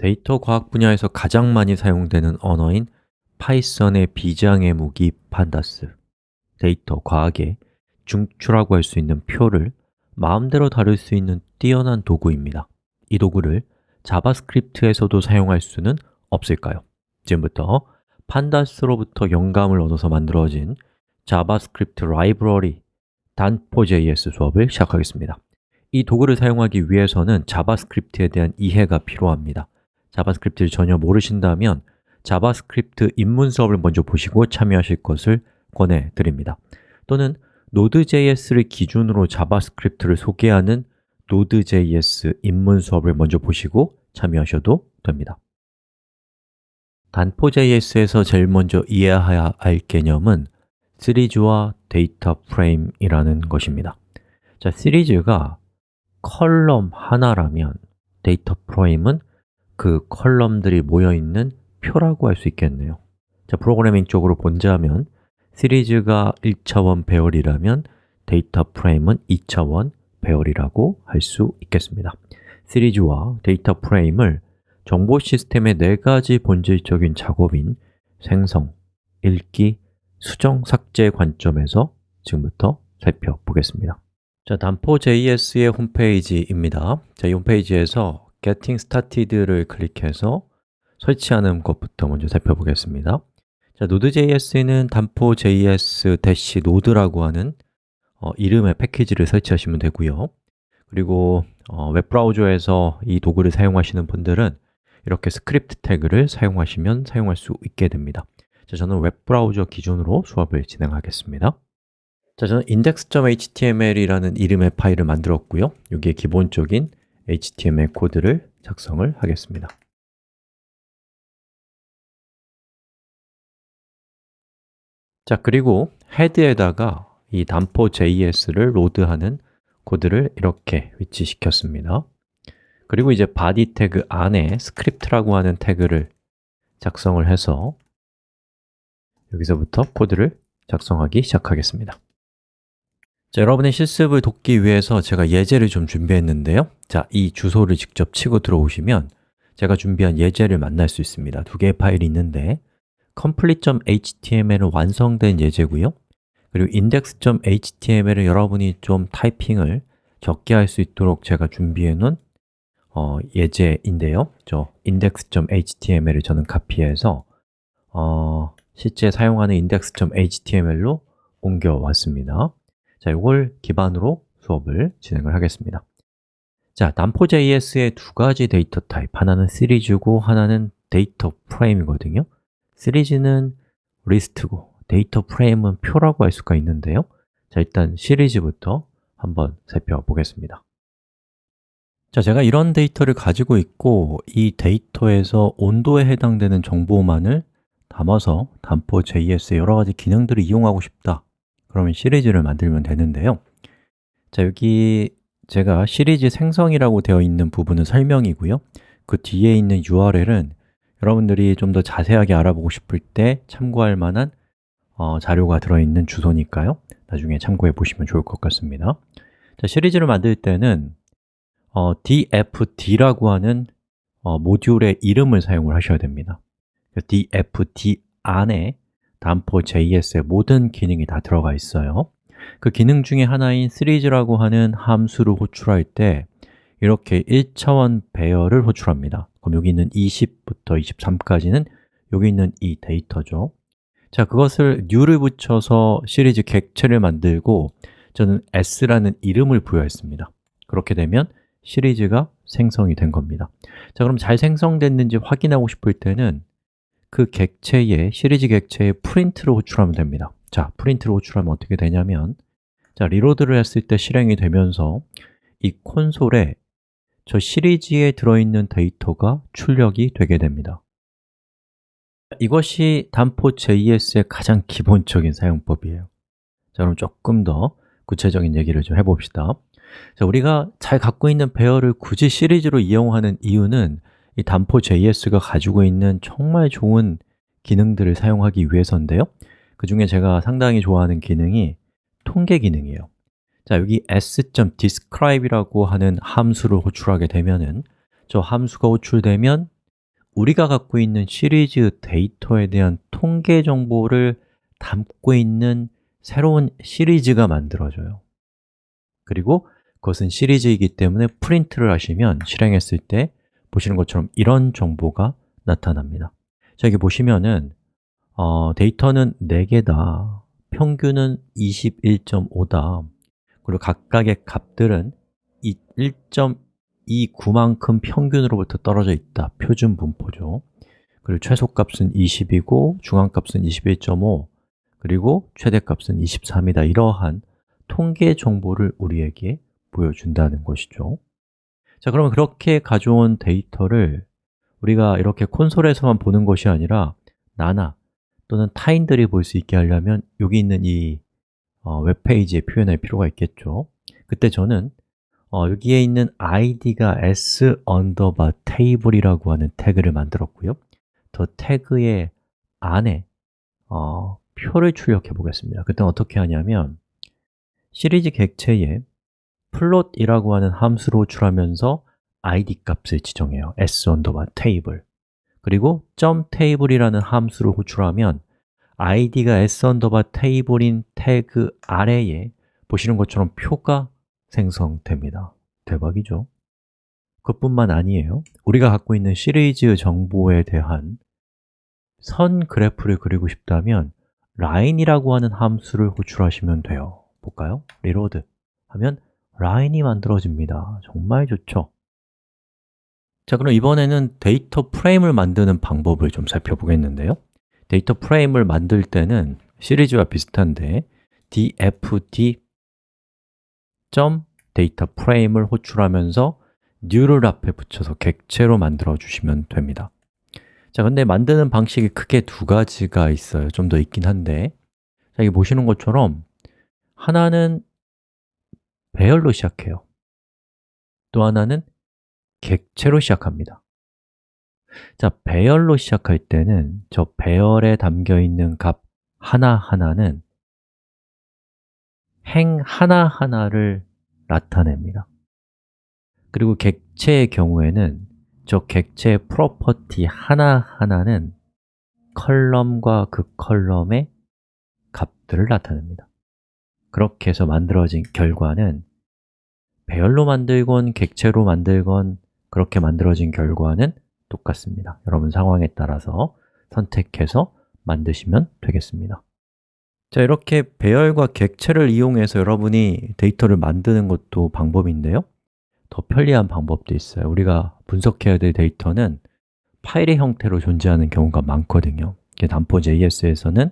데이터 과학 분야에서 가장 많이 사용되는 언어인 Python의 비장의 무기 Pandas. 데이터 과학에 중추라고 할 수 있는 표를 마음대로 다룰 수 있는 뛰어난 도구입니다. 이 도구를 JavaScript에서도 사용할 수는 없을까요? 지금부터 Pandas로부터 영감을 얻어서 만들어진 JavaScript 라이브러리 Danfo.js 수업을 시작하겠습니다. 이 도구를 사용하기 위해서는 JavaScript에 대한 이해가 필요합니다 JavaScript를 전혀 모르신다면 JavaScript 입문 수업을 먼저 보시고 참여하실 것을 권해드립니다. 또는 Node.js를 기준으로 JavaScript를 소개하는 Node.js 입문 수업을 먼저 보시고 참여하셔도 됩니다. Danfo.js에서 제일 먼저 이해해야 할 개념은 시리즈와 데이터 프레임이라는 것입니다. 자, 시리즈가 column 하나라면 데이터 프레임은 그 column들이 모여있는 표라고 할 수 있겠네요. 자, 프로그래밍 쪽으로 본자면 시리즈가 1차원 배열이라면 데이터 프레임은 2차원 배열이라고 할 수 있겠습니다. 시리즈와 데이터 프레임을 정보 시스템의 네 가지 본질적인 작업인 생성, 읽기, 수정, 삭제 관점에서 지금부터 살펴보겠습니다. 자, 단포.js의 홈페이지입니다. 자, 이 홈페이지에서 Getting Started를 클릭해서 설치하는 것부터 먼저 살펴보겠습니다. 자, Node.js는 단포.js-node라고 하는 어, 이름의 패키지를 설치하시면 되고요. 그리고 어, 웹브라우저에서 이 도구를 사용하시는 분들은 이렇게 스크립트 태그를 사용하시면 사용할 수 있게 됩니다. 자, 저는 웹브라우저 기준으로 수업을 진행하겠습니다. 자, 저는 index.html이라는 이름의 파일을 만들었고요. 여기에 기본적인 HTML 코드를 작성을 하겠습니다. 자, 그리고 헤드에다가 이 Danfo.js를 load하는 코드를 이렇게 위치시켰습니다. 그리고 이제 body 태그 안에 스크립트라고 하는 태그를 작성을 해서 여기서부터 코드를 작성하기 시작하겠습니다 자, 여러분의 실습을 돕기 위해서 제가 예제를 좀 준비했는데요. 자, 이 주소를 직접 치고 들어오시면 제가 준비한 예제를 만날 수 있습니다. 두 개의 파일이 있는데 complete.html은 완성된 예제고요. 그리고 index.html은 여러분이 좀 타이핑을 적게 할 수 있도록 제가 준비해 놓은 어, 예제인데요. 저 index.html을 저는 카피해서 어, 실제 사용하는 index.html로 옮겨왔습니다 자, 이걸 기반으로 수업을 진행을 하겠습니다. 자, Danfo.js의 두 가지 데이터 타입, 하나는 시리즈고 하나는 데이터 프레임이거든요. 시리즈는 리스트고 데이터 프레임은 표라고 할 수가 있는데요. 자, 일단 시리즈부터 한번 살펴보겠습니다. 자, 제가 이런 데이터를 가지고 있고 이 데이터에서 온도에 해당되는 정보만을 담아서 단포.js의 여러 가지 기능들을 이용하고 싶다 그러면 시리즈를 만들면 되는데요. 자, 여기 제가 시리즈 생성이라고 되어 있는 부분은 설명이고요. 그 뒤에 있는 URL은 여러분들이 좀 더 자세하게 알아보고 싶을 때 참고할 만한 어, 자료가 들어있는 주소니까요. 나중에 참고해 보시면 좋을 것 같습니다. 자, 시리즈를 만들 때는 어, dfd라고 하는 어, 모듈의 이름을 사용을 하셔야 됩니다. dfd 안에 단포.js의 모든 기능이 다 들어가 있어요. 그 기능 중에 하나인 시리즈라고 하는 함수를 호출할 때 이렇게 1차원 배열을 호출합니다. 그럼 여기 있는 20부터 23까지는 여기 있는 이 데이터죠. 자, 그것을 new를 붙여서 시리즈 객체를 만들고 저는 s라는 이름을 부여했습니다. 그렇게 되면 시리즈가 생성이 된 겁니다. 자, 그럼 잘 생성됐는지 확인하고 싶을 때는 그 객체에, 시리즈 객체에 프린트를 호출하면 됩니다. 자, 프린트를 호출하면 어떻게 되냐면 자, 리로드를 했을 때 실행이 되면서 이 콘솔에 저 시리즈에 들어있는 데이터가 출력이 되게 됩니다. 이것이 단포.js의 가장 기본적인 사용법이에요. 자, 그럼 조금 더 구체적인 얘기를 좀 해봅시다. 자, 우리가 잘 갖고 있는 배열을 굳이 시리즈로 이용하는 이유는 이 단포.js가 가지고 있는 정말 좋은 기능들을 사용하기 위해서인데요. 그 중에 제가 상당히 좋아하는 기능이 통계 기능이에요. 자, 여기 s.describe이라고 하는 함수를 호출하게 되면은 저 함수가 호출되면 우리가 갖고 있는 시리즈 데이터에 대한 통계 정보를 담고 있는 새로운 시리즈가 만들어져요. 그리고 그것은 시리즈이기 때문에 프린트를 하시면 실행했을 때 보시는 것처럼 이런 정보가 나타납니다. 자, 여기 보시면은 어, 데이터는 4개다. 평균은 21.5다. 그리고 각각의 값들은 1.29만큼 평균으로부터 떨어져 있다. 표준 분포죠. 그리고 최소값은 20이고 중앙값은 21.5 그리고 최대값은 23이다. 이러한 통계 정보를 우리에게 보여준다는 것이죠 자, 그러면 그렇게 가져온 데이터를 우리가 이렇게 콘솔에서만 보는 것이 아니라 나나 또는 타인들이 볼 수 있게 하려면 여기 있는 이 어, 웹페이지에 표현할 필요가 있겠죠. 그때 저는 어, 여기에 있는 id가 s underbar table이라고 하는 태그를 만들었고요. 저 태그의 안에 어, 표를 출력해 보겠습니다. 그때 어떻게 하냐면 시리즈 객체에 plot이라고 하는 함수로 호출하면서 id 값을 지정해요. S underbar table 그리고 .table이라는 함수를 호출하면 id가 s underbar table인 태그 아래에 보시는 것처럼 표가 생성됩니다. 대박이죠? 그뿐만 아니에요. 우리가 갖고 있는 시리즈 정보에 대한 선 그래프를 그리고 싶다면 line이라고 하는 함수를 호출하시면 돼요. 볼까요? reload 하면 라인이 만들어집니다. 정말 좋죠. 자, 그럼 이번에는 데이터 프레임을 만드는 방법을 좀 살펴보겠는데요. 데이터 프레임을 만들 때는 시리즈와 비슷한데 dfd 데이터 프레임을 호출하면서 new를 앞에 붙여서 객체로 만들어 주시면 됩니다. 자, 근데 만드는 방식이 크게 두 가지가 있어요. 좀 더 있긴 한데. 자, 여기 보시는 것처럼 하나는 배열로 시작해요. 또 하나는 객체로 시작합니다. 자, 배열로 시작할 때는 저 배열에 담겨 있는 값 하나하나는 행 하나하나를 나타냅니다. 그리고 객체의 경우에는 저 객체의 프로퍼티 하나하나는 column과 그 column의 값들을 나타냅니다 그렇게 해서 만들어진 결과는 배열로 만들건 객체로 만들건 그렇게 만들어진 결과는 똑같습니다. 여러분 상황에 따라서 선택해서 만드시면 되겠습니다. 자, 이렇게 배열과 객체를 이용해서 여러분이 데이터를 만드는 것도 방법인데요. 더 편리한 방법도 있어요. 우리가 분석해야 될 데이터는 파일의 형태로 존재하는 경우가 많거든요. Danfo.js에서는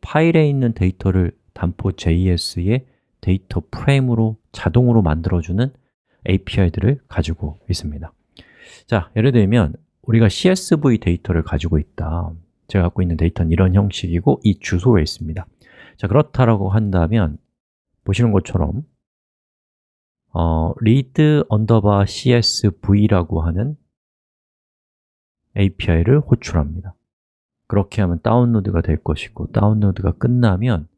파일에 있는 데이터를 Danfo.js의 데이터 프레임으로 자동으로 만들어주는 API들을 가지고 있습니다. 자, 예를 들면 우리가 CSV 데이터를 가지고 있다. 제가 갖고 있는 데이터는 이런 형식이고 이 주소에 있습니다. 자, 그렇다라고 한다면 보시는 것처럼 어, read underbar csv라고 하는 API를 호출합니다. 그렇게 하면 다운로드가 될 것이고 다운로드가 끝나면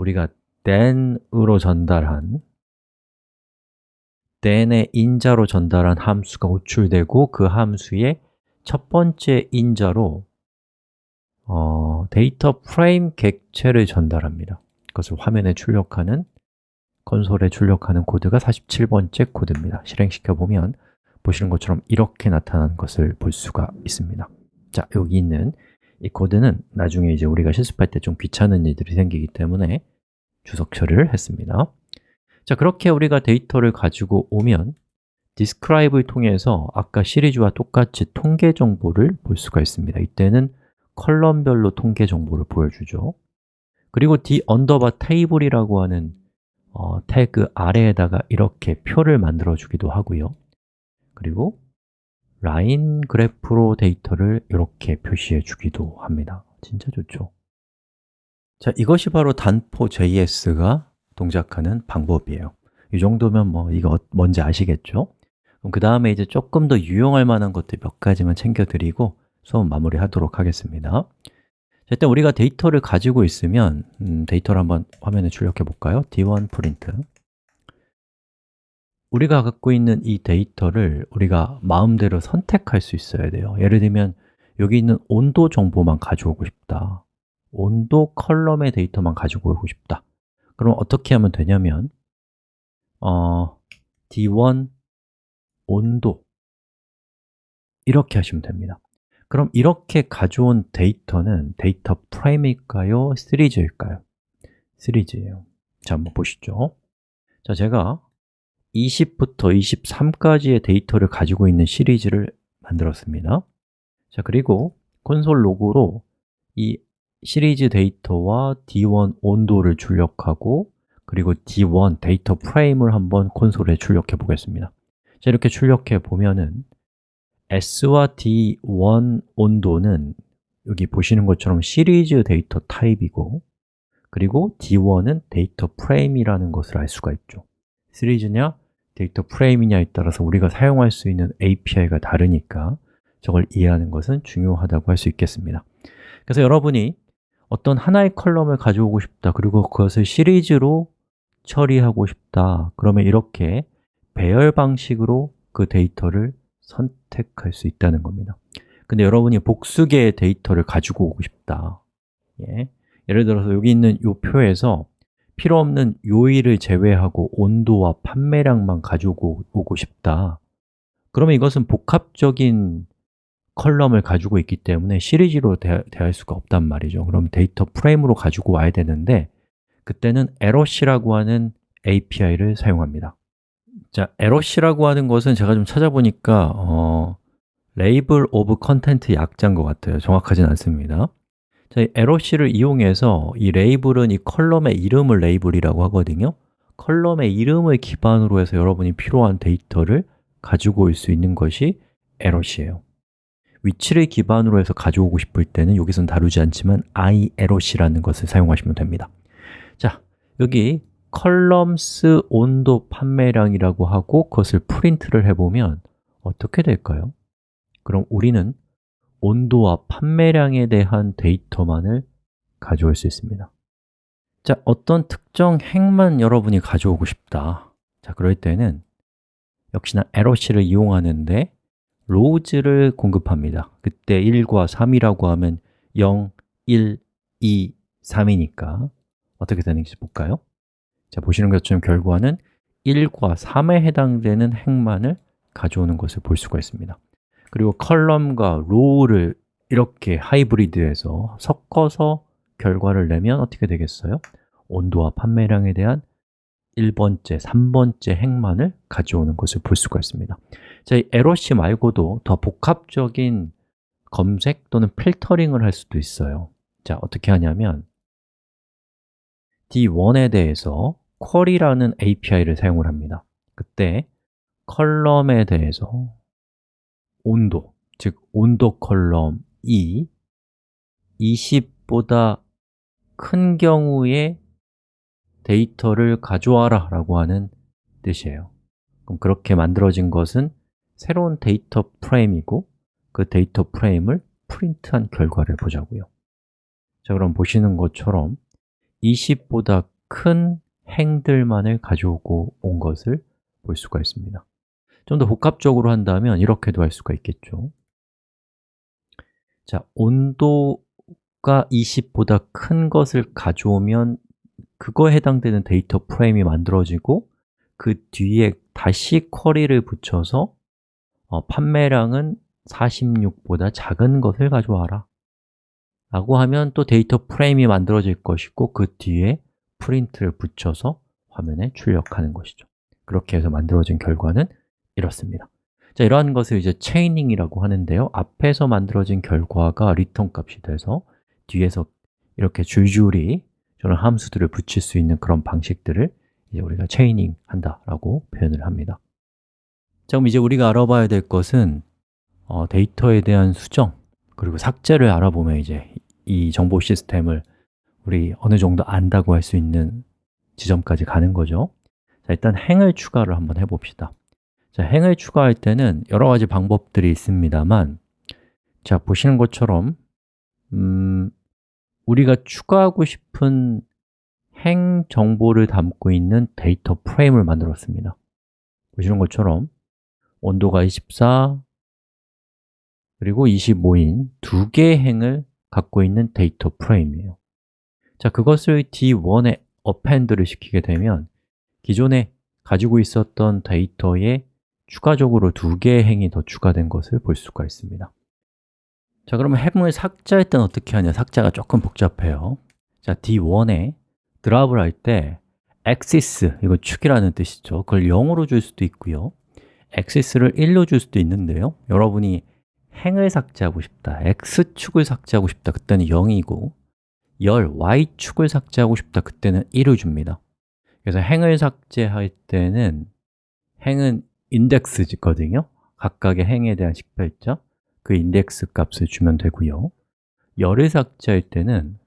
우리가 then으로 전달한 then의 인자로 전달한 함수가 호출되고 그 함수의 첫 번째 인자로 어, 데이터 프레임 객체를 전달합니다. 그것을 화면에 출력하는 콘솔에 출력하는 코드가 47번째 코드입니다. 실행시켜 보면 보시는 것처럼 이렇게 나타나는 것을 볼 수가 있습니다. 자, 여기 있는 이 코드는 나중에 이제 우리가 실습할 때 좀 귀찮은 일들이 생기기 때문에 주석 처리를 했습니다. 자, 그렇게 우리가 데이터를 가지고 오면 describe를 통해서 아까 시리즈와 똑같이 통계 정보를 볼 수가 있습니다. 이때는 column별로 통계 정보를 보여주죠. 그리고 d 언더바 table이라고 하는 어, 태그 아래에다가 이렇게 표를 만들어 주기도 하고요. 그리고 라인 그래프로 데이터를 이렇게 표시해 주기도 합니다. 진짜 좋죠. 자, 이것이 바로 단포.js가 동작하는 방법이에요. 이 정도면 뭐 이거 뭔지 아시겠죠? 그럼 그 다음에 이제 조금 더 유용할 만한 것들 몇 가지만 챙겨드리고 수업 마무리하도록 하겠습니다. 일단 우리가 데이터를 가지고 있으면 음, 데이터를 한번 화면에 출력해 볼까요? d1 프린트 우리가 갖고 있는 이 데이터를 우리가 마음대로 선택할 수 있어야 돼요. 예를 들면 여기 있는 온도 정보만 가져오고 싶다. 온도 column의 데이터만 가지고 오고 싶다. 그럼 어떻게 하면 되냐면 어, D1 온도. 이렇게 하시면 됩니다. 그럼 이렇게 가져온 데이터는 데이터 프레임일까요? 시리즈일까요? 시리즈예요. 자, 한번 보시죠. 자, 제가 20부터 23까지의 데이터를 가지고 있는 시리즈를 만들었습니다. 자, 그리고 console log로 이 시리즈 데이터와 D1 온도를 출력하고 그리고 D1 데이터 프레임을 한번 콘솔에 출력해 보겠습니다. 자, 이렇게 출력해 보면은 S와 D1 온도는 여기 보시는 것처럼 시리즈 데이터 타입이고 그리고 D1은 데이터 프레임이라는 것을 알 수가 있죠 시리즈냐, 데이터 프레임이냐에 따라서 우리가 사용할 수 있는 API가 다르니까 저걸 이해하는 것은 중요하다고 할 수 있겠습니다. 그래서 여러분이 어떤 하나의 컬럼을 가져오고 싶다 그리고 그것을 시리즈로 처리하고 싶다 그러면 이렇게 배열 방식으로 그 데이터를 선택할 수 있다는 겁니다. 근데 여러분이 복수 개의 데이터를 가지고 오고 싶다. 예. 예를 들어서 여기 있는 이 표에서 필요 없는 요일을 제외하고 온도와 판매량만 가지고 오고 싶다. 그러면 이것은 복합적인 column을 가지고 있기 때문에 시리즈로 대, 할 수가 없단 말이죠. 그럼 데이터 프레임으로 가지고 와야 되는데 그때는 loc라고 하는 API를 사용합니다. 자, loc라고 하는 것은 제가 좀 찾아보니까 어, label of content 약자인 것 같아요. 정확하진 않습니다 자, loc를 이용해서 이 레이블은 이 column의 이름을 레이블이라고 하거든요. column의 이름을 기반으로 해서 여러분이 필요한 데이터를 가지고 올 수 있는 것이 loc예요. 위치를 기반으로 해서 가져오고 싶을 때는 여기선 다루지 않지만 iloc라는 것을 사용하시면 됩니다. 자, 여기 columns 온도 판매량이라고 하고 그것을 프린트를 해보면 어떻게 될까요? 그럼 우리는 온도와 판매량에 대한 데이터만을 가져올 수 있습니다. 자, 어떤 특정 행만 여러분이 가져오고 싶다. 자, 그럴 때는 역시나 loc를 이용하는데 rows를 공급합니다. 그때 1과 3이라고 하면 0, 1, 2, 3이니까 어떻게 되는지 볼까요? 자, 보시는 것처럼 결과는 1과 3에 해당되는 행만을 가져오는 것을 볼 수가 있습니다 그리고 column과 row를 이렇게 하이브리드해서 섞어서 결과를 내면 어떻게 되겠어요? 온도와 판매량에 대한 1번째, 3번째 행만을 가져오는 것을 볼 수가 있습니다. 자, 이 loc 말고도 더 복합적인 검색 또는 필터링을 할 수도 있어요. 자, 어떻게 하냐면 D1에 대해서 query라는 API를 사용을 합니다. 그때 column에 대해서 온도, 즉 온도 column이 20보다 큰 경우에 데이터를 가져와라 라고 하는 뜻이에요. 그럼 그렇게 만들어진 것은 새로운 데이터 프레임이고 그 데이터 프레임을 프린트한 결과를 보자고요. 자, 그럼 보시는 것처럼 20보다 큰 행들만을 가져오고 온 것을 볼 수가 있습니다 좀 더 복합적으로 한다면 이렇게도 할 수가 있겠죠. 자, 온도가 20보다 큰 것을 가져오면 그거에 해당되는 데이터 프레임이 만들어지고 그 뒤에 다시 query를 붙여서 어, 판매량은 46보다 작은 것을 가져와라. 라고 하면 또 데이터 프레임이 만들어질 것이고 그 뒤에 프린트를 붙여서 화면에 출력하는 것이죠. 그렇게 해서 만들어진 결과는 이렇습니다. 자, 이러한 것을 이제 chaining이라고 하는데요. 앞에서 만들어진 결과가 리턴 값이 돼서 뒤에서 이렇게 줄줄이 저런 함수들을 붙일 수 있는 그런 방식들을 이제 우리가 체이닝 한다라고 표현을 합니다. 자, 그럼 이제 우리가 알아봐야 될 것은 어, 데이터에 대한 수정 그리고 삭제를 알아보면 이제 이 정보 시스템을 우리 어느 정도 안다고 할 수 있는 지점까지 가는 거죠. 자, 일단 행을 추가를 한번 해봅시다 자, 행을 추가할 때는 여러 가지 방법들이 있습니다만 자, 보시는 것처럼 음, 우리가 추가하고 싶은 행 정보를 담고 있는 데이터 프레임을 만들었습니다. 보시는 것처럼 온도가 24, 그리고 25인 두 개의 행을 갖고 있는 데이터 프레임이에요. 자, 그것을 D1에 append를 시키게 되면 기존에 가지고 있었던 데이터에 추가적으로 두 개의 행이 더 추가된 것을 볼 수가 있습니다. 자, 그러면 행을 삭제할 때는 어떻게 하냐? 삭제가 조금 복잡해요. 자, D1에 드랍을 할 때 axis, 이거 축이라는 뜻이죠. 그걸 0으로 줄 수도 있고요. axis를 1로 줄 수도 있는데요. 여러분이 행을 삭제하고 싶다, x축을 삭제하고 싶다 그때는 0이고 열 y축을 삭제하고 싶다 그때는 1을 줍니다. 그래서 행을 삭제할 때는 행은 인덱스거든요. 각각의 행에 대한 식별자 그 인덱스 값을 주면 되고요. 열을 삭제할 때는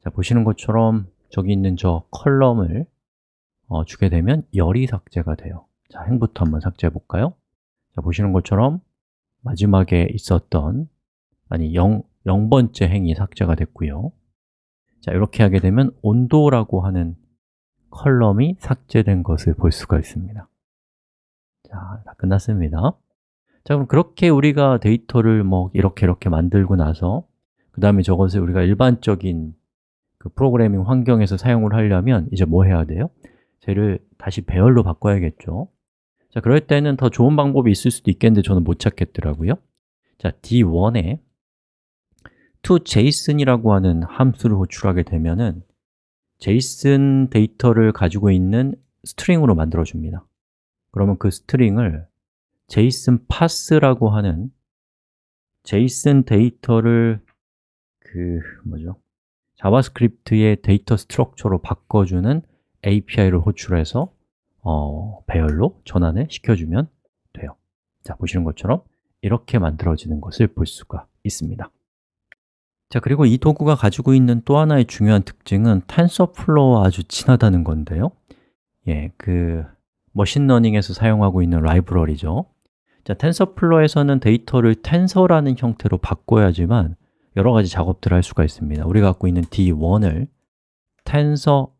자 보시는 것처럼 저기 있는 저 컬럼을 어, 주게 되면 열이 삭제가 돼요. 자, 행부터 한번 삭제해 볼까요? 자, 보시는 것처럼 마지막에 있었던 아니 0, 0번째 행이 삭제가 됐고요. 자, 이렇게 하게 되면 온도라고 하는 컬럼이 삭제된 것을 볼 수가 있습니다 자, 다 끝났습니다. 자, 그럼 그렇게 우리가 데이터를 뭐 이렇게 이렇게 만들고 나서 그 다음에 저것을 우리가 일반적인 그 프로그래밍 환경에서 사용을 하려면 이제 뭐 해야 돼요? 쟤를 다시 배열로 바꿔야겠죠. 자, 그럴 때는 더 좋은 방법이 있을 수도 있겠는데 저는 못 찾겠더라고요. 자, D1에 toJSON이라고 하는 함수를 호출하게 되면은 JSON 데이터를 가지고 있는 string으로 만들어 줍니다 그러면 그 string을 JSON parse라고 하는 JSON 데이터를 그 뭐죠? 자바스크립트의 데이터 structure로 바꿔주는 API를 호출해서 어, 배열로 전환을 시켜주면 돼요. 자, 보시는 것처럼 이렇게 만들어지는 것을 볼 수가 있습니다. 자, 그리고 이 도구가 가지고 있는 또 하나의 중요한 특징은 텐서플로우와 아주 친하다는 건데요. 예, 그 머신러닝에서 사용하고 있는 라이브러리죠. 자, 텐서플로우에서는 데이터를 텐서라는 형태로 바꿔야지만 여러 가지 작업들을 할 수가 있습니다. 우리가 갖고 있는 D1을 텐서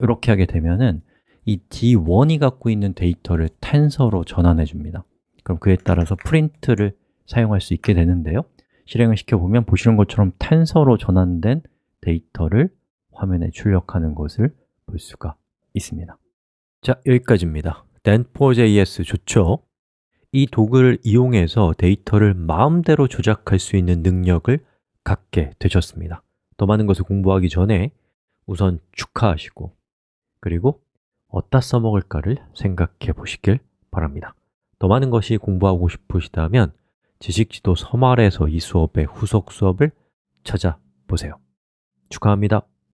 이렇게 하게 되면은 이 D1이 갖고 있는 데이터를 텐서로 전환해 줍니다. 그럼 그에 따라서 프린트를 사용할 수 있게 되는데요. 실행을 시켜보면 보시는 것처럼 텐서로 전환된 데이터를 화면에 출력하는 것을 볼 수가 있습니다 자, 여기까지입니다. Dent4js 좋죠? 이 도구를 이용해서 데이터를 마음대로 조작할 수 있는 능력을 갖게 되셨습니다. 더 많은 것을 공부하기 전에 우선 축하하시고 그리고 어디다 써먹을까를 생각해 보시길 바랍니다. 더 많은 것이 공부하고 싶으시다면 지식지도 서말에서 이 수업의 후속 수업을 찾아보세요. 축하합니다